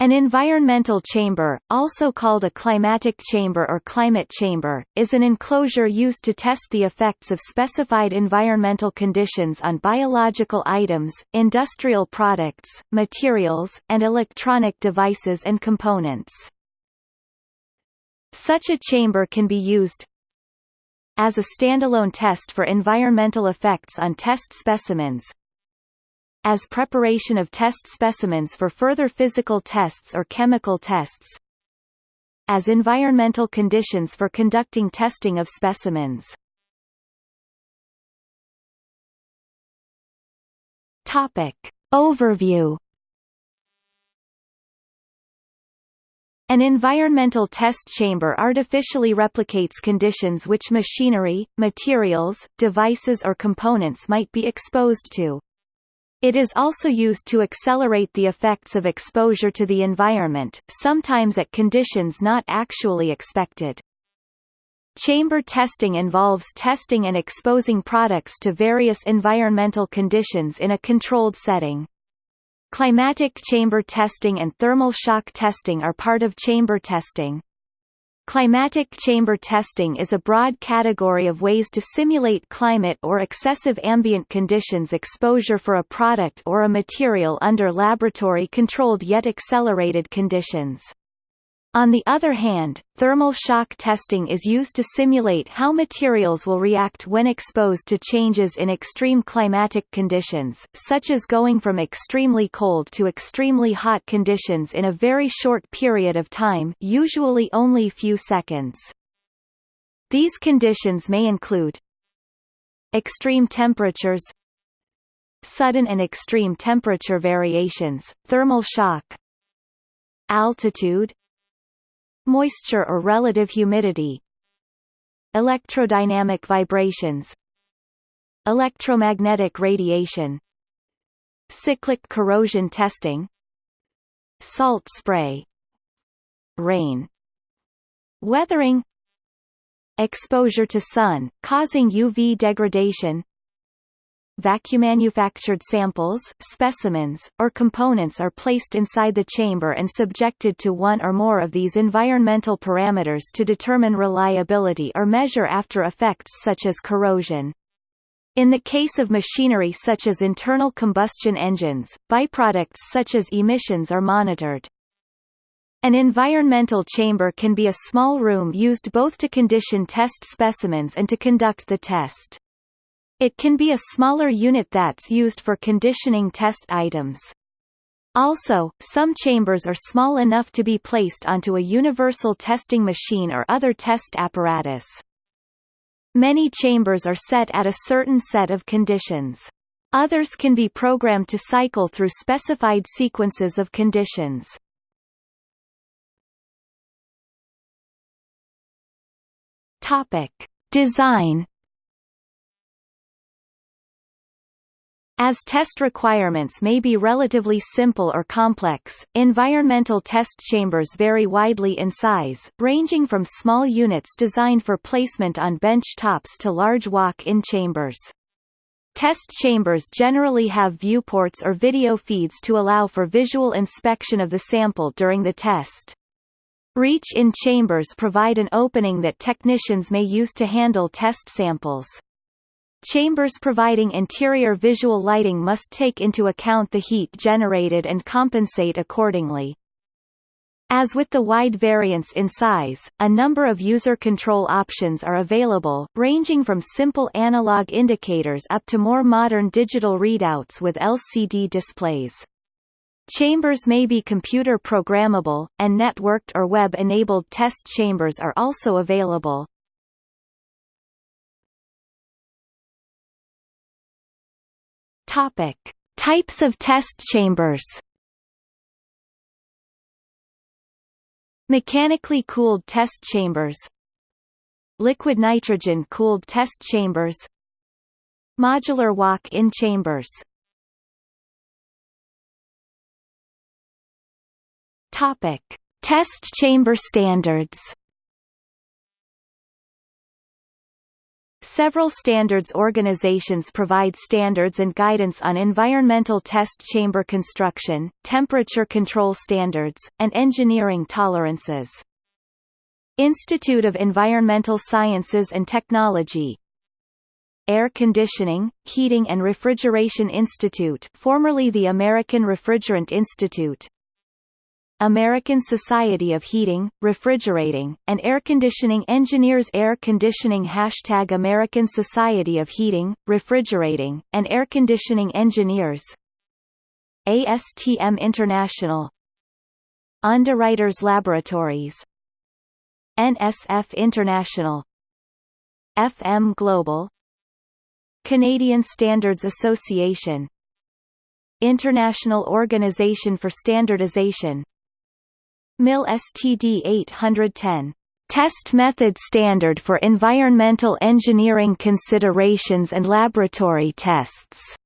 An environmental chamber, also called a climatic chamber or climate chamber, is an enclosure used to test the effects of specified environmental conditions on biological items, industrial products, materials, and electronic devices and components. Such a chamber can be used as a standalone test for environmental effects on test specimens, as preparation of test specimens for further physical tests or chemical tests as environmental conditions for conducting testing of specimens. Topic. Overview An environmental test chamber artificially replicates conditions which machinery, materials, devices or components might be exposed to. It is also used to accelerate the effects of exposure to the environment, sometimes at conditions not actually expected. Chamber testing involves testing and exposing products to various environmental conditions in a controlled setting. Climatic chamber testing and thermal shock testing are part of chamber testing. Climatic chamber testing is a broad category of ways to simulate climate or excessive ambient conditions exposure for a product or a material under laboratory-controlled yet accelerated conditions. On the other hand, thermal shock testing is used to simulate how materials will react when exposed to changes in extreme climatic conditions, such as going from extremely cold to extremely hot conditions in a very short period of time usually only few seconds. These conditions may include extreme temperatures sudden and extreme temperature variations, thermal shock altitude moisture or relative humidity. Electrodynamic vibrations. Electromagnetic radiation. Cyclic corrosion testing. Salt spray. Rain. Weathering. Exposure to sun, causing UV degradation vacuum-manufactured samples, specimens, or components are placed inside the chamber and subjected to one or more of these environmental parameters to determine reliability or measure after effects such as corrosion. In the case of machinery such as internal combustion engines, byproducts such as emissions are monitored. An environmental chamber can be a small room used both to condition test specimens and to conduct the test. It can be a smaller unit that's used for conditioning test items. Also, some chambers are small enough to be placed onto a universal testing machine or other test apparatus. Many chambers are set at a certain set of conditions. Others can be programmed to cycle through specified sequences of conditions. Topic: Design As test requirements may be relatively simple or complex, environmental test chambers vary widely in size, ranging from small units designed for placement on bench tops to large walk-in chambers. Test chambers generally have viewports or video feeds to allow for visual inspection of the sample during the test. Reach-in chambers provide an opening that technicians may use to handle test samples. Chambers providing interior visual lighting must take into account the heat generated and compensate accordingly. As with the wide variance in size, a number of user control options are available, ranging from simple analog indicators up to more modern digital readouts with LCD displays. Chambers may be computer programmable, and networked or web-enabled test chambers are also available. Topic: Types of test chambers. Mechanically cooled test chambers. Liquid nitrogen cooled test chambers. Modular walk-in chambers. Topic: Test chamber standards. Several standards organizations provide standards and guidance on environmental test chamber construction, temperature control standards, and engineering tolerances. Institute of Environmental Sciences and Technology Air Conditioning, Heating and Refrigeration Institute formerly the American Refrigerant Institute American Society of Heating, Refrigerating, and Air Conditioning Engineers Air Conditioning Hashtag American Society of Heating, Refrigerating, and Air Conditioning Engineers. ASTM International. Underwriters Laboratories. NSF International. FM Global. Canadian Standards Association. International Organization for Standardization MIL STD 810 Test Method Standard for Environmental Engineering Considerations and Laboratory Tests.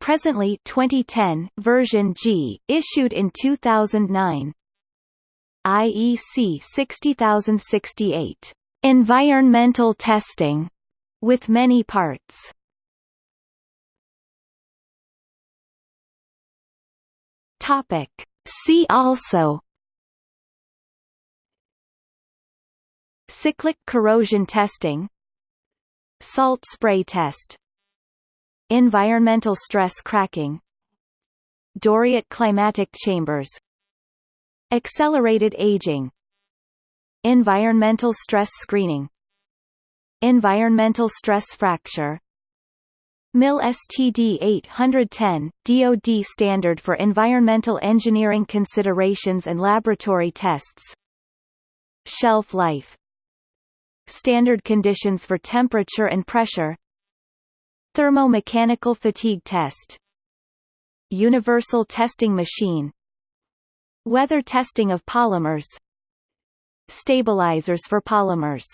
Presently 2010 version G, issued in 2009. IEC 60068. Environmental testing, with many parts. Topic. See also Cyclic corrosion testing Salt spray test Environmental stress cracking Doriot climatic chambers Accelerated aging Environmental stress screening Environmental stress fracture MIL STD 810, DoD standard for environmental engineering considerations and laboratory tests Shelf life Standard conditions for temperature and pressure. Thermomechanical fatigue test. Universal testing machine. Weather testing of polymers. Stabilizers for polymers